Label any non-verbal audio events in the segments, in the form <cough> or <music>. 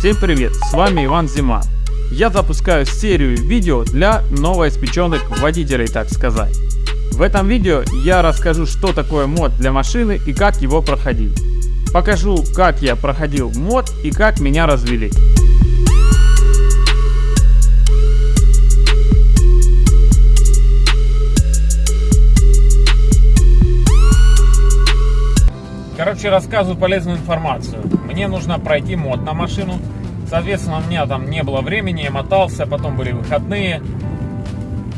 Всем привет, с вами Иван Зима. Я запускаю серию видео для новоиспеченных водителей, так сказать. В этом видео я расскажу, что такое мод для машины и как его проходить. Покажу, как я проходил мод и как меня развели. Короче, рассказываю полезную информацию. Мне нужно пройти мод на машину. Соответственно, у меня там не было времени, я мотался, потом были выходные.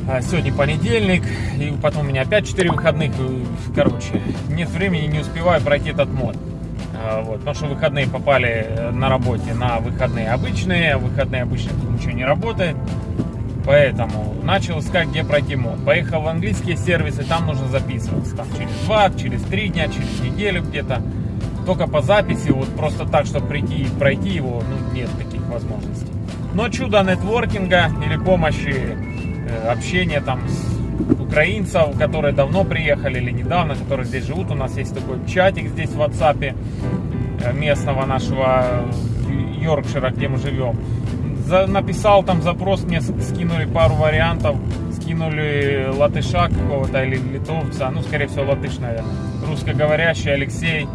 А сегодня понедельник, и потом у меня опять 4 выходных. Короче, нет времени, не успеваю пройти этот мод. А, вот, потому что выходные попали на работе на выходные обычные, выходные обычные тут ничего не работает. Поэтому начал искать, где пройти мод. Поехал в английские сервисы, там нужно записываться. Там через два, через три дня, через неделю где-то. Только по записи, вот просто так, чтобы прийти и пройти его, ну, нет таких возможностей. Но чудо нетворкинга или помощи, э, общения там с украинцев, которые давно приехали или недавно, которые здесь живут. У нас есть такой чатик здесь в WhatsApp э, местного нашего Йоркшира, где мы живем за, написал там запрос, мне скинули пару вариантов, скинули латыша какого-то или литовца, ну, скорее всего, латыш, наверное, русскоговорящий Алексей.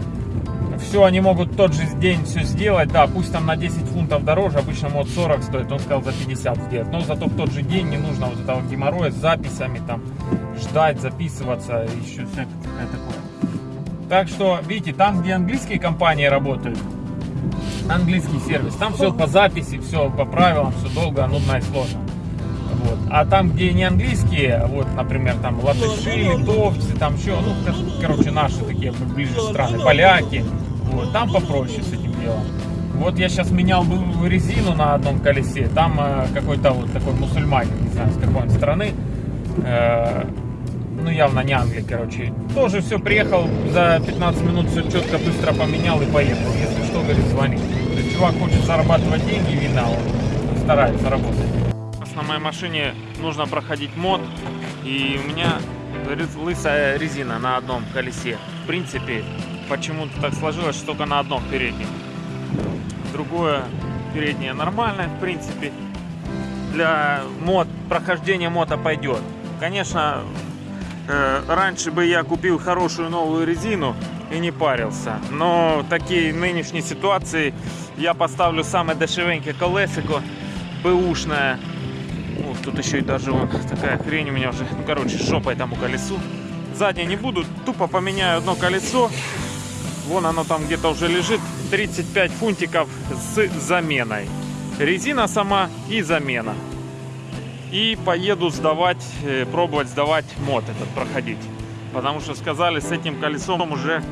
Все, они могут тот же день все сделать, да, пусть там на 10 фунтов дороже, обычно мод 40 стоит, он сказал за 50 сделать, но зато в тот же день не нужно вот этого геморроя с записями, там, ждать, записываться, еще всякое такое. Так что, видите, там, где английские компании работают, английский сервис. Там все по записи, все по правилам, все долго, нудно и сложно. Вот. А там, где не английские, вот, например, там латыши, литовцы, там еще, ну, короче, наши такие ближе страны, поляки, вот, там попроще с этим делом. Вот я сейчас менял резину на одном колесе, там э, какой-то вот такой мусульманин, не знаю, с какой он страны, э, ну явно не Англия, короче. Тоже все, приехал за 15 минут, все четко, быстро поменял и поехал. Если что, говорит, звони. Чувак хочет зарабатывать деньги, видно, он старается работать. На моей машине нужно проходить мод, и у меня лысая резина на одном колесе. В принципе, почему-то так сложилось, что только на одном переднем. Другое переднее нормальное, в принципе. Для мод, прохождения мода пойдет. Конечно, Э, раньше бы я купил хорошую новую резину и не парился. Но в такие нынешней ситуации я поставлю самое дешевенькое колесико, бэушное. Ну, тут еще и даже вон такая хрень у меня уже, ну, короче, шопой тому колесу. Заднее не буду, тупо поменяю одно колесо. Вон оно там где-то уже лежит. 35 фунтиков с заменой. Резина сама и замена и поеду сдавать, э, пробовать сдавать мод этот проходить. Потому что сказали, с этим колесом уже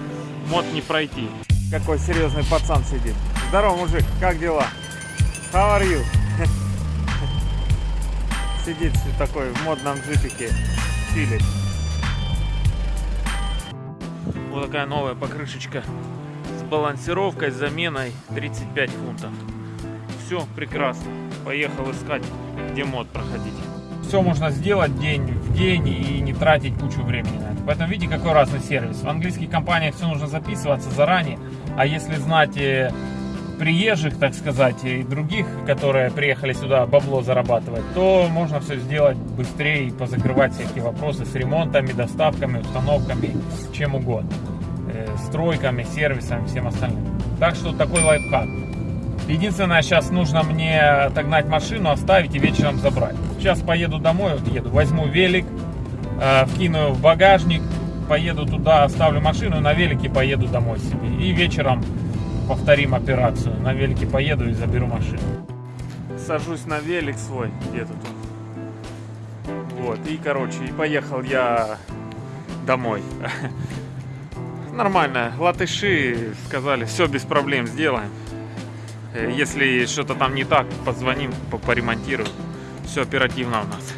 мод не пройти. Какой серьезный пацан сидит. Здорово, мужик, как дела? How are you? <laughs> Сидит такой в модном джипике, чилит. Вот такая новая покрышечка с балансировкой, с заменой 35 фунтов. Все прекрасно. Поехал искать где мод проходить. Все можно сделать день в день и не тратить кучу времени. Поэтому видите, какой разный сервис. В английских компаниях все нужно записываться заранее, а если знать э, приезжих, так сказать, и других, которые приехали сюда бабло зарабатывать, то можно все сделать быстрее и позакрывать всякие вопросы с ремонтами, доставками, установками, чем угодно. Э, стройками, сервисами, всем остальным. Так что такой лайфхак. Единственное, сейчас нужно мне отогнать машину, оставить и вечером забрать. Сейчас поеду домой, вот еду, возьму велик, э, вкину в багажник, поеду туда, оставлю машину, на велике поеду домой себе. И вечером повторим операцию. На велике поеду и заберу машину. Сажусь на велик свой, где-то тут. Вот, и, короче, и поехал я домой. <laughs> Нормально, латыши сказали, все без проблем сделаем. Если что-то там не так, позвоним, поремонтируем. Все оперативно у нас.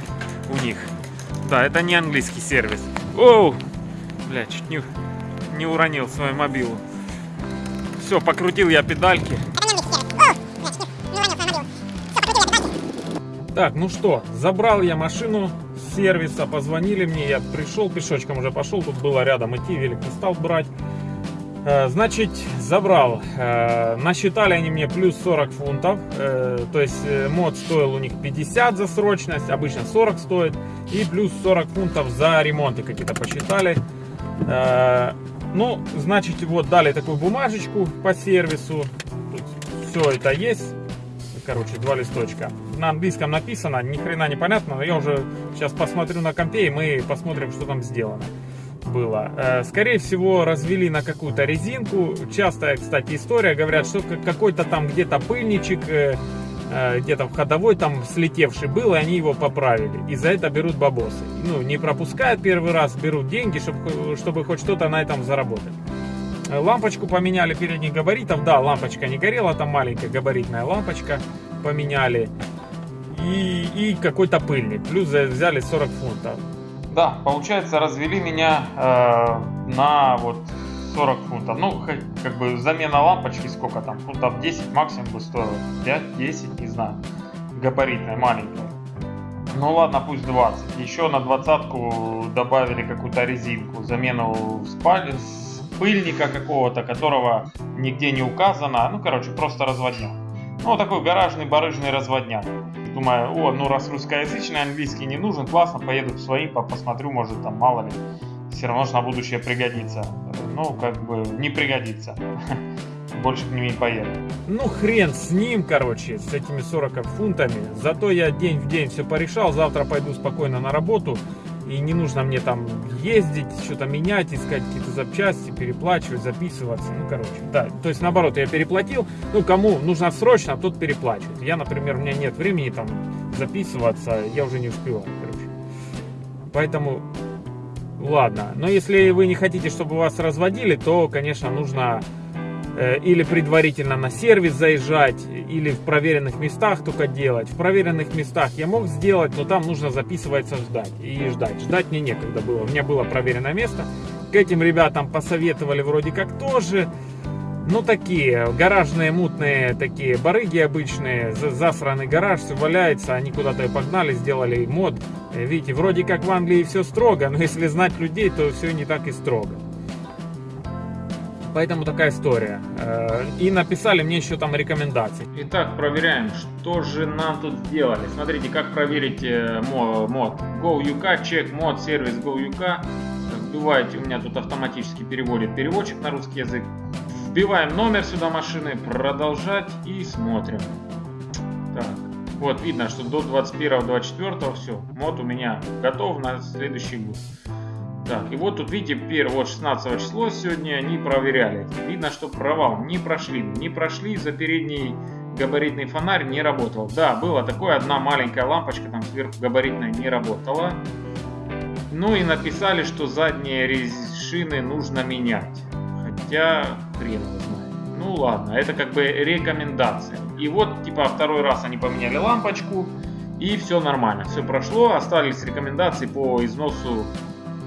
У них. Да, это не английский сервис. Оу! Бля, чуть не, не уронил свою мобилу. Все, покрутил я педальки. Так, ну что, забрал я машину с сервиса, позвонили мне, я пришел пешочком уже пошел, тут было рядом идти, велик не стал брать. Э, значит, забрал. Э, насчитали они мне плюс 40 фунтов. Э, то есть мод стоил у них 50 за срочность, обычно 40 стоит. И плюс 40 фунтов за ремонты какие-то посчитали. Ну, значит, вот дали такую бумажечку по сервису. Тут все это есть. Короче, два листочка. На английском написано, ни хрена не понятно, но я уже сейчас посмотрю на компе и мы посмотрим, что там сделано было. Э, скорее всего, развели на какую-то резинку. Частая, кстати, история. Говорят, что какой-то там где-то пыльничек, э, где-то в ходовой там слетевший был, и они его поправили. И за это берут бабосы. Ну, не пропускают первый раз, берут деньги, чтобы, чтобы хоть что-то на этом заработать. Лампочку поменяли передних габаритов. Да, лампочка не горела, там маленькая габаритная лампочка поменяли. И, и какой-то пыльник. Плюс взяли 40 фунтов. Да, получается, развели меня э, на вот 40 фунтов. Ну, как бы замена лампочки сколько там, фунтов 10 максимум бы стоило. 5-10, не знаю. Габаритная, маленькая. Ну ладно, пусть 20. Еще на двадцатку добавили какую-то резинку. Замену спаль... пыльника какого-то, которого нигде не указано. Ну, короче, просто разводняк. Ну, такой гаражный барыжный разводняк. Думаю, о, ну раз русскоязычный английский не нужен, классно, поеду в свои, посмотрю, может там мало ли. Все равно же на будущее пригодится. Ну, как бы не пригодится. <laughs> Больше к ним не поеду. Ну, хрен с ним, короче, с этими 40 фунтами. Зато я день в день все порешал. Завтра пойду спокойно на работу. И не нужно мне там ездить, что-то менять, искать какие-то запчасти, переплачивать, записываться. Ну, короче, да. То есть, наоборот, я переплатил. Ну, кому нужно срочно, тот переплачивает. Я, например, у меня нет времени там записываться, я уже не успеваю, короче. Поэтому, ладно. Но если вы не хотите, чтобы вас разводили, то, конечно, нужно Э, или предварительно на сервис заезжать, или в проверенных местах только делать. В проверенных местах я мог сделать, но там нужно записываться ждать и ждать. Ждать мне некогда было. У меня было проверенное место. К этим ребятам посоветовали вроде как тоже. Ну, такие гаражные, мутные такие барыги обычные, засранный гараж, все валяется, они куда-то и погнали, сделали мод. Э, видите, вроде как в Англии все строго, но <laughs> если знать людей, то все не так и строго. Поэтому такая история. Э, и написали мне еще там рекомендации. Итак, проверяем, что же нам тут сделали. Смотрите, как проверить э, мод. GoUK, чек мод, сервис GoUK. Вбиваете, у меня тут автоматически переводит переводчик на русский язык. Вбиваем номер сюда машины, продолжать и смотрим. Так, вот видно, что до 21-24 все, мод у меня готов на следующий год. Так, и вот тут видите, первое, вот 16 число сегодня они проверяли. Видно, что провал не прошли. Не прошли, за передний габаритный фонарь не работал. Да, было такое, одна маленькая лампочка там сверху габаритная не работала. Ну и написали, что задние шины нужно менять. Хотя, хрен его знает. Ну ладно, это как бы рекомендация. И вот, типа, второй раз они поменяли лампочку. И все нормально, все прошло. Остались рекомендации по износу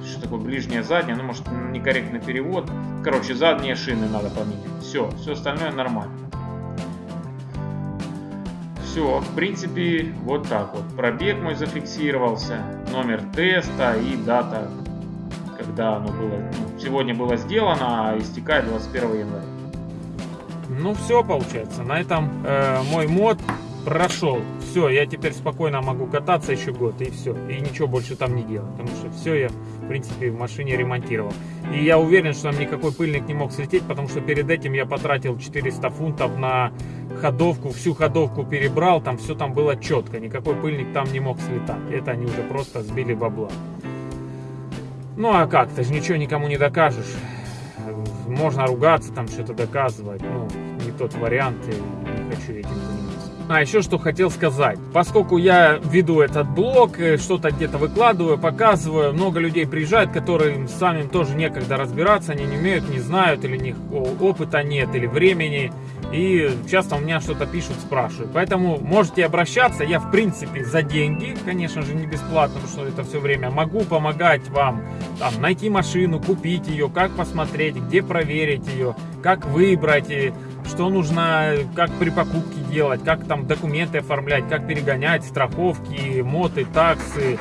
что такое ближняя задняя, ну может некорректный перевод. Короче, задние шины надо поменять. Все, все остальное нормально. Все, в принципе, вот так вот. Пробег мой зафиксировался, номер теста и дата, когда оно было, ну, сегодня было сделано, а истекает 21 января. Ну все, получается, на этом э, мой мод прошел. Все, я теперь спокойно могу кататься еще год, и все. И ничего больше там не делать, потому что все я, в принципе, в машине ремонтировал. И я уверен, что там никакой пыльник не мог слететь, потому что перед этим я потратил 400 фунтов на ходовку, всю ходовку перебрал, там все там было четко, никакой пыльник там не мог слетать. Это они уже просто сбили бабла. Ну а как, ты же ничего никому не докажешь. Можно ругаться, там что-то доказывать, ну, не тот вариант, и не хочу этим заниматься. А еще что хотел сказать. Поскольку я веду этот блог, э, что-то где-то выкладываю, показываю, много людей приезжают, которые самим тоже некогда разбираться, они не умеют, не знают, или у них опыта нет, или времени. И часто у меня что-то пишут, спрашивают. Поэтому можете обращаться. Я, в принципе, за деньги, конечно же, не бесплатно, потому что это все время могу помогать вам там, найти машину, купить ее, как посмотреть, где проверить ее, как выбрать что нужно, как при покупке делать, как там документы оформлять, как перегонять, страховки, моты, таксы,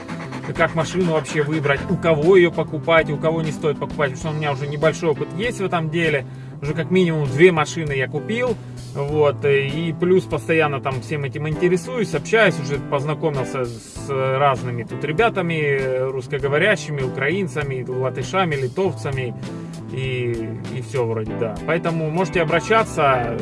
как машину вообще выбрать, у кого ее покупать, у кого не стоит покупать, потому что у меня уже небольшой опыт есть в этом деле. Уже как минимум две машины я купил, вот, и плюс постоянно там всем этим интересуюсь, общаюсь, уже познакомился с разными тут ребятами, русскоговорящими, украинцами, латышами, литовцами, и, и все вроде, да. Поэтому можете обращаться,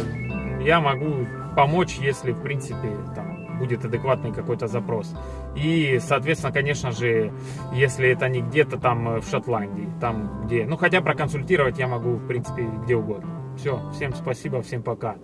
я могу помочь, если, в принципе, там будет адекватный какой-то запрос. И, соответственно, конечно же, если это не где-то там в Шотландии, там где... Ну, хотя проконсультировать я могу, в принципе, где угодно. Все, всем спасибо, всем пока.